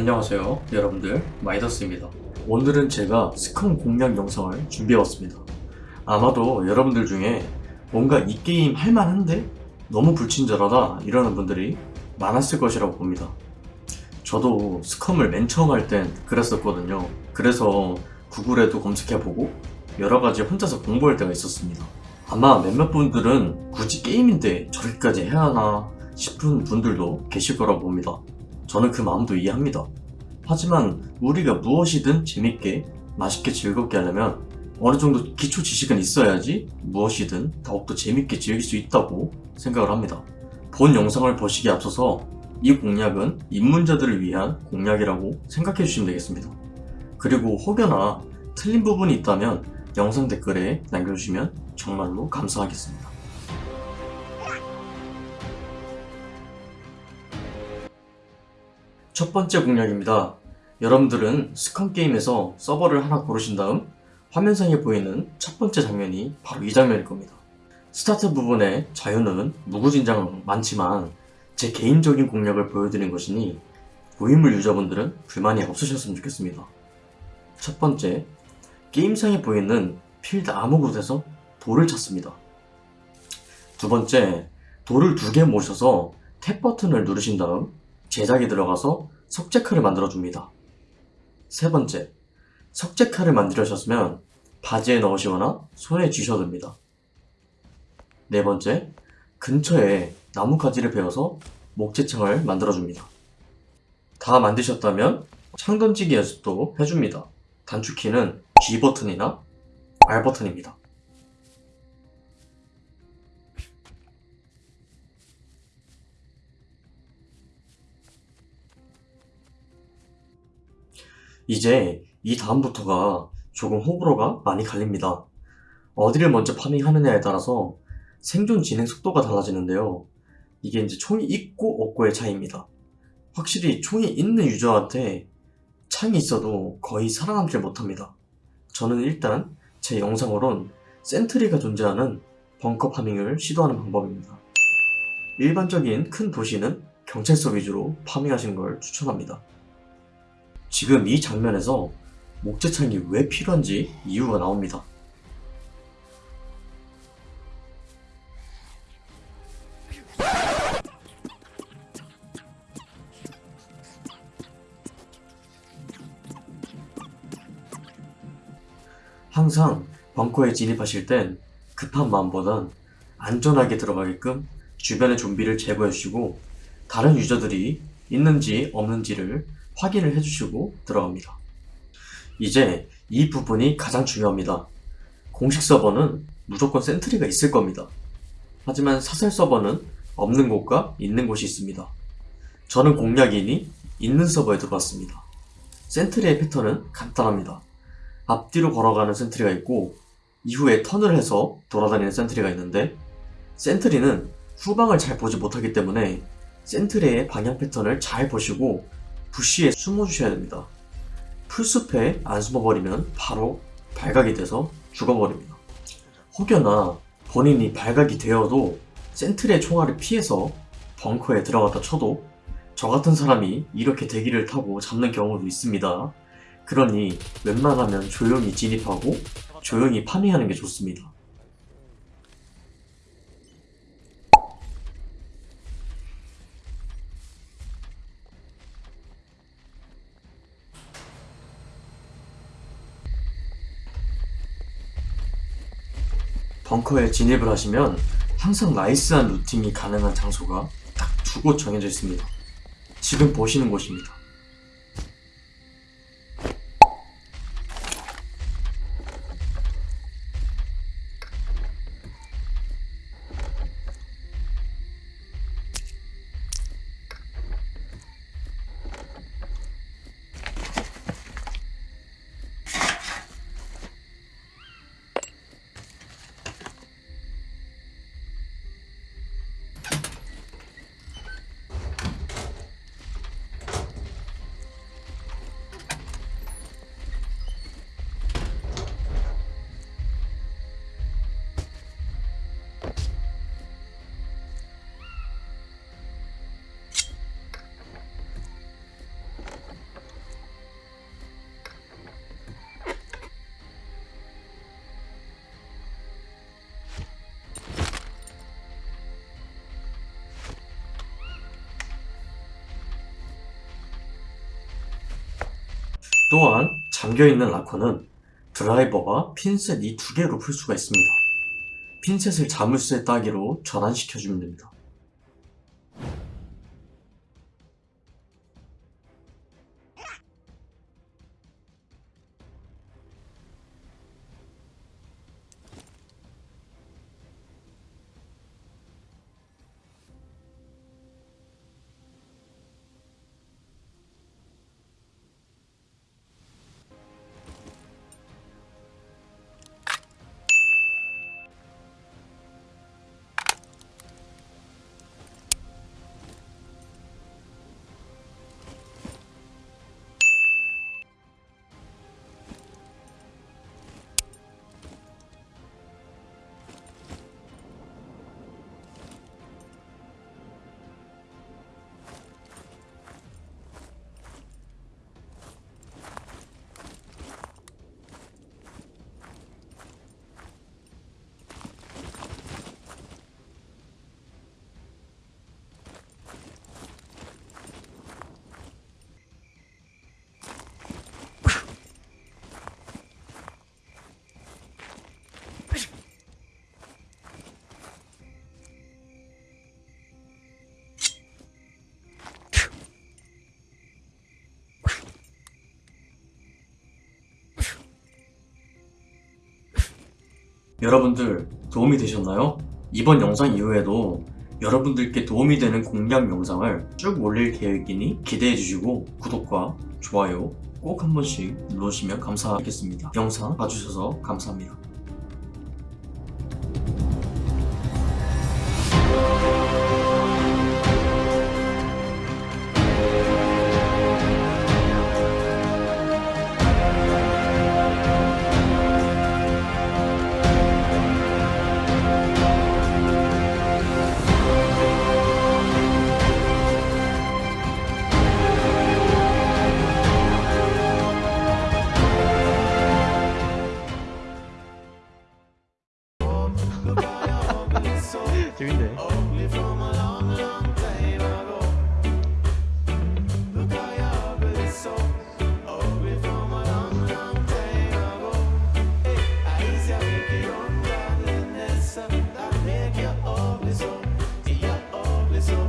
안녕하세요 여러분들. 마이더스입니다. 오늘은 제가 SCUM 공략 영상을 준비해왔습니다. 아마도 여러분들 중에 뭔가 이 게임 할만한데? 너무 불친절하다 이러는 분들이 많았을 것이라고 봅니다. 저도 SCUM을 맨 처음 할 땐 그랬었거든요. 그래서 구글에도 검색해보고 여러가지 혼자서 공부할 때가 있었습니다. 아마 몇몇 분들은 굳이 게임인데 저렇게까지 해야 하나 싶은 분들도 계실 거라고 봅니다 저는 그 마음도 이해합니다. 하지만 우리가 무엇이든 재밌게 맛있게 즐겁게 하려면 어느 정도 기초 지식은 있어야지 무엇이든 더욱더 재밌게 즐길 수 있다고 생각을 합니다. 본 영상을 보시기에 앞서서 이 공략은 입문자들을 위한 공략이라고 생각해 주시면 되겠습니다. 그리고 혹여나 틀린 부분이 있다면 영상 댓글에 남겨주시면 정말로 감사하겠습니다. 첫 번째 공략입니다. 여러분들은 SCUM 게임에서 서버를 하나 고르신 다음 화면상에 보이는 첫 번째 장면이 바로 이 장면일 겁니다. 스타트 부분의 자유는 무구진장 많지만 제 개인적인 공략을 보여드린 것이니 고인물 유저분들은 불만이 없으셨으면 좋겠습니다. 첫 번째, 게임상에 보이는 필드 아무 곳에서 돌을 찾습니다. 두 번째, 돌을 두 개 모셔서 탭 버튼을 누르신 다음 제작에 들어가서 석재칼을 만들어줍니다. 세 번째, 석재칼을 만들으셨으면 바지에 넣으시거나 손에 쥐셔도 됩니다. 네 번째, 근처에 나뭇가지를 베어서 목재창을 만들어줍니다. 다 만드셨다면 창 던지기 연습도 해줍니다. 단축키는 G 버튼이나 R 버튼입니다. 이제 이 다음부터가 조금 호불호가 많이 갈립니다. 어디를 먼저 파밍하느냐에 따라서 생존 진행 속도가 달라지는데요. 이게 이제 총이 있고 없고의 차이입니다. 확실히 총이 있는 유저한테 창이 있어도 거의 살아남질 못합니다. 저는 일단 제 영상으론 센트리가 존재하는 벙커 파밍을 시도하는 방법입니다. 일반적인 큰 도시는 경찰서 위주로 파밍하시는 걸 추천합니다. 지금 이 장면에서 목재창이 왜 필요한지 이유가 나옵니다. 항상 벙커에 진입하실 땐 급한 마음보단 안전하게 들어가게끔 주변의 좀비를 제거해 주시고 다른 유저들이 있는지 없는지를 확인을 해주시고 들어갑니다. 이제 이 부분이 가장 중요합니다. 공식 서버는 무조건 센트리가 있을 겁니다. 하지만 사설 서버는 없는 곳과 있는 곳이 있습니다. 저는 공략이니 있는 서버에 들어왔습니다. 센트리의 패턴은 간단합니다. 앞뒤로 걸어가는 센트리가 있고 이후에 턴을 해서 돌아다니는 센트리가 있는데 센트리는 후방을 잘 보지 못하기 때문에 센트리의 방향 패턴을 잘 보시고 부시에 숨어주셔야 됩니다. 풀숲에 안 숨어버리면 바로 발각이 돼서 죽어버립니다. 혹여나 본인이 발각이 되어도 센트리의 총알을 피해서 벙커에 들어갔다 쳐도 저 같은 사람이 이렇게 대기를 타고 잡는 경우도 있습니다. 그러니 웬만하면 조용히 진입하고 조용히 파밍하는 게 좋습니다. 벙커에 진입을 하시면 항상 나이스한 루팅이 가능한 장소가 딱 두 곳 정해져 있습니다. 지금 보시는 곳입니다. 또한 잠겨있는 라커는 드라이버와 핀셋 이 두 개로 풀 수가 있습니다. 핀셋을 자물쇠 따기로 전환시켜주면 됩니다. 여러분들 도움이 되셨나요? 이번 영상 이후에도 여러분들께 도움이 되는 공략 영상을 쭉 올릴 계획이니 기대해 주시고 구독과 좋아요 꼭 한 번씩 눌러주시면 감사하겠습니다. 영상 봐주셔서 감사합니다.